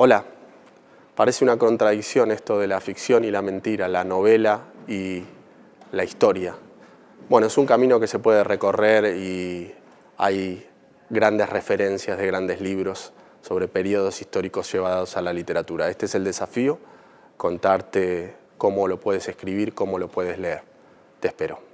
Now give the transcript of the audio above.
Hola, parece una contradicción esto de la ficción y la mentira, la novela y la historia. Bueno, es un camino que se puede recorrer y hay grandes referencias de grandes libros sobre periodos históricos llevados a la literatura. Este es el desafío, contarte cómo lo puedes escribir, cómo lo puedes leer. Te espero.